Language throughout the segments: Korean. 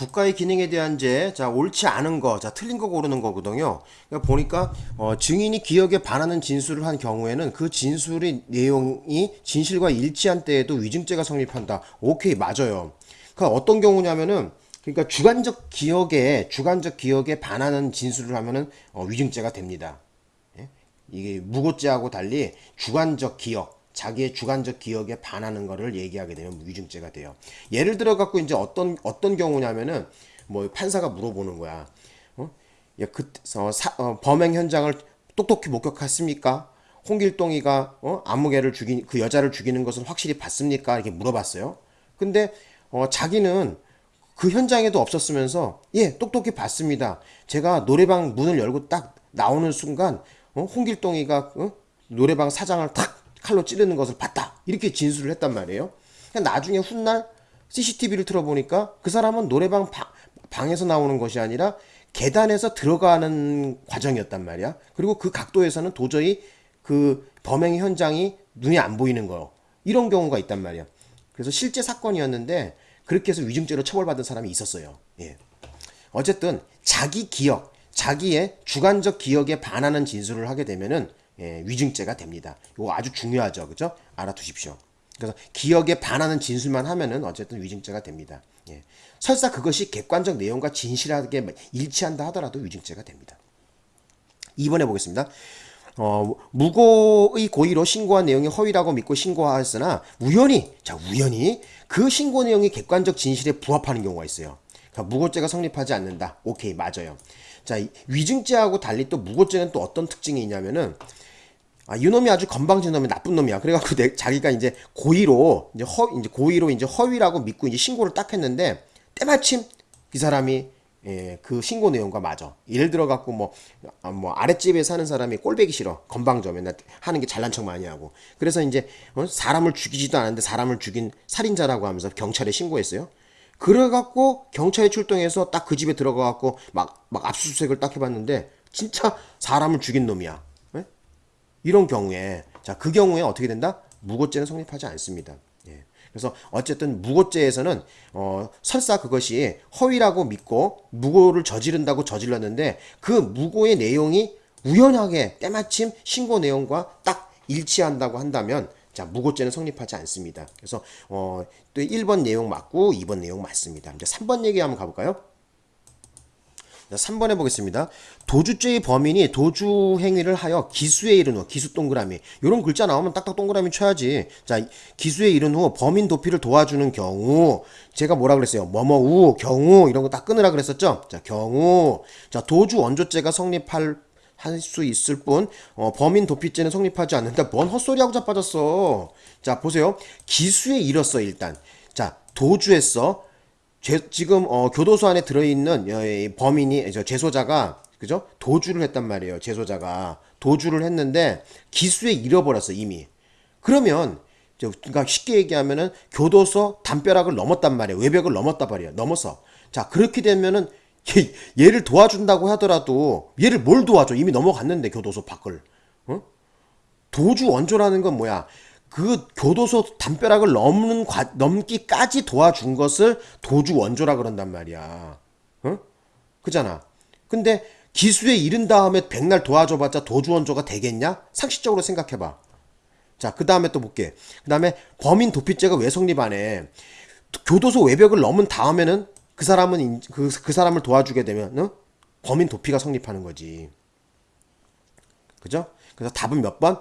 국가의 기능에 대한 죄, 자 옳지 않은 거, 자 틀린 거 고르는 거거든요. 그러니까 보니까 어, 증인이 기억에 반하는 진술을 한 경우에는 그 진술의 내용이 진실과 일치한 때에도 위증죄가 성립한다. 오케이 맞아요. 그 어떤 경우냐면은 그러니까 주관적 기억에 주관적 기억에 반하는 진술을 하면은 어, 위증죄가 됩니다. 예? 이게 무고죄하고 달리 주관적 기억 자기의 주관적 기억에 반하는 거를 얘기하게 되면 위증죄가 돼요. 예를 들어 갖고 이제 어떤 어떤 경우냐면은 뭐 판사가 물어보는 거야. 어? 야, 그 어, 사, 어, 범행 현장을 똑똑히 목격했습니까? 홍길동이가 어? 아무개를 죽인 그 여자를 죽이는 것을 확실히 봤습니까? 이렇게 물어봤어요. 근데 어, 자기는 그 현장에도 없었으면서 예 똑똑히 봤습니다. 제가 노래방 문을 열고 딱 나오는 순간 어? 홍길동이가 어? 노래방 사장을 탁 칼로 찌르는 것을 봤다. 이렇게 진술을 했단 말이에요. 나중에 훗날 CCTV를 틀어보니까 그 사람은 노래방 방, 방에서 나오는 것이 아니라 계단에서 들어가는 과정이었단 말이야. 그리고 그 각도에서는 도저히 그 범행 현장이 눈에 안 보이는 거. 이런 경우가 있단 말이야. 그래서 실제 사건이었는데 그렇게 해서 위증죄로 처벌받은 사람이 있었어요. 예. 어쨌든 자기 기억, 자기의 주관적 기억에 반하는 진술을 하게 되면은 예, 위증죄가 됩니다. 이거 아주 중요하죠. 그죠? 알아두십시오. 그래서 기억에 반하는 진술만 하면은 어쨌든 위증죄가 됩니다. 예. 설사 그것이 객관적 내용과 진실하게 일치한다 하더라도 위증죄가 됩니다. 2번에 보겠습니다. 어, 무고의 고의로 신고한 내용이 허위라고 믿고 신고하였으나 우연히 자 우연히 그 신고 내용이 객관적 진실에 부합하는 경우가 있어요. 그러니까 무고죄가 성립하지 않는다. 오케이 맞아요. 자 위증죄하고 달리 또 무고죄는 또 어떤 특징이 있냐면은 아, 이놈이 아주 건방진 놈이 나쁜 놈이야. 그래갖고 내, 자기가 이제 고의로 이제 허 이제 고의로 이제 허위라고 믿고 이제 신고를 딱 했는데 때마침 그 사람이 예, 그 신고 내용과 맞아. 예를 들어 갖고 뭐, 아, 뭐 아랫집에 사는 사람이 꼴배기 싫어. 건방져. 맨날 하는 게 잘난 척 많이 하고. 그래서 이제 어? 사람을 죽이지도 않았는데 사람을 죽인 살인자라고 하면서 경찰에 신고했어요. 그래 갖고 경찰에 출동해서 딱 그 집에 들어가 갖고 막, 막 압수수색을 딱 해봤는데 진짜 사람을 죽인 놈이야. 예? 이런 경우에 자, 그 경우에 어떻게 된다? 무고죄는 성립하지 않습니다. 예. 그래서 어쨌든 무고죄에서는 어, 설사 그것이 허위라고 믿고 무고를 저지른다고 저질렀는데 그 무고의 내용이 우연하게 때마침 신고 내용과 딱 일치한다고 한다면 자 무고죄는 성립하지 않습니다. 그래서 어, 또 1번 내용 맞고 2번 내용 맞습니다. 이제 3번 얘기 한번 가볼까요? 3번 해보겠습니다. 도주죄의 범인이 도주 행위를 하여 기수에 이른 후 기수 동그라미 이런 글자 나오면 딱딱 동그라미 쳐야지. 자 기수에 이른 후 범인 도피를 도와주는 경우 제가 뭐라 그랬어요? 뭐뭐우 경우 이런 거 딱 끊으라 그랬었죠? 자 경우 자 도주 원조죄가 성립할 할수 있을 뿐 어, 범인 도피죄는 성립하지 않는다. 뭔 헛소리하고 자빠졌어. 자 보세요. 기수에 이뤘어 일단. 자 도주했어. 제, 지금 어, 교도소 안에 들어있는 어, 범인이 저 제소자가 그죠? 도주를 했단 말이에요 제소자가. 도주를 했는데 기수에 잃어버렸어 이미. 그러면 그러니까 쉽게 얘기하면은 교도소 담벼락을 넘었단 말이에요 외벽을 넘었단 말이에요 넘어서. 자 그렇게 되면은 얘, 얘를 도와준다고 하더라도 얘를 뭘 도와줘? 이미 넘어갔는데 교도소 밖을. 어? 도주 원조라는 건 뭐야 그 교도소 담벼락을 넘는 과, 넘기까지 도와준 것을 도주 원조라 그런단 말이야. 어? 그잖아. 근데 기수에 이른 다음에 백날 도와줘봤자 도주 원조가 되겠냐? 상식적으로 생각해봐. 자, 그 다음에 또 볼게. 그 다음에 범인 도피죄가 왜 성립 안 해? 교도소 외벽을 넘은 다음에는 그 사람은 그, 그 사람을 도와주게 되면 어? 범인 도피가 성립하는 거지. 그죠? 그래서 답은 몇 번?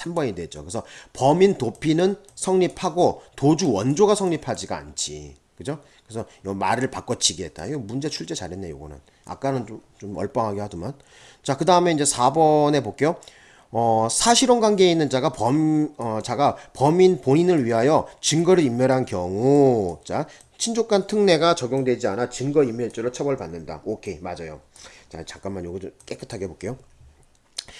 3번이 되죠. 그래서 범인 도피는 성립하고 도주 원조가 성립하지가 않지. 그죠? 그래서 요 말을 바꿔치기 했다. 이거 문제 출제 잘했네, 요거는. 아까는 좀, 좀 얼빵하게 하더만. 자, 그 다음에 이제 4번에 볼게요. 어, 사실혼 관계에 있는 자가 범, 어, 자가 범인 본인을 위하여 증거를 인멸한 경우. 자, 친족 간 특례가 적용되지 않아 증거 인멸죄로 처벌받는다. 오케이, 맞아요. 자, 잠깐만 요거 좀 깨끗하게 해볼게요.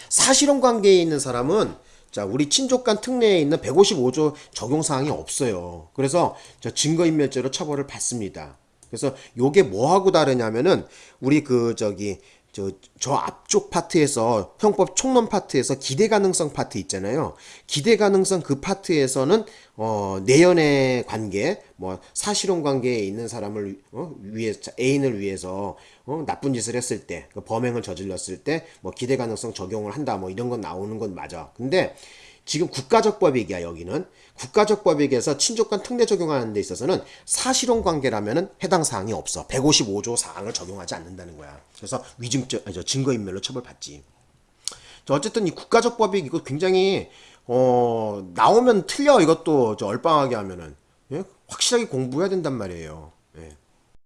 사실혼 관계에 있는 사람은 자, 우리 친족 간 특례에 있는 155조 적용 사항이 없어요. 그래서 저 증거인멸죄로 처벌을 받습니다. 그래서 요게 뭐하고 다르냐면은 우리 그 저기 저, 저 앞쪽 파트에서 형법 총론 파트에서 기대 가능성 파트 있잖아요. 기대 가능성 그 파트에서는 어 내연의 관계, 뭐 사실혼 관계에 있는 사람을 어, 위해 애인을 위해서 어, 나쁜 짓을 했을 때, 그 범행을 저질렀을 때 뭐 기대 가능성 적용을 한다, 뭐 이런 건 나오는 건 맞아. 근데 지금 국가적 법익이야 여기는. 국가적 법익에서 친족 간 특례 적용하는 데 있어서는 사실혼 관계라면은 해당 사항이 없어. 155조 사항을 적용하지 않는다는 거야. 그래서 위증죄 아니 저 증거인멸로 처벌받지. 저 어쨌든 이 국가적 법익 이거 굉장히 어 나오면 틀려 이것도. 저 얼빵하게 하면은. 예? 확실하게 공부해야 된단 말이에요. 예.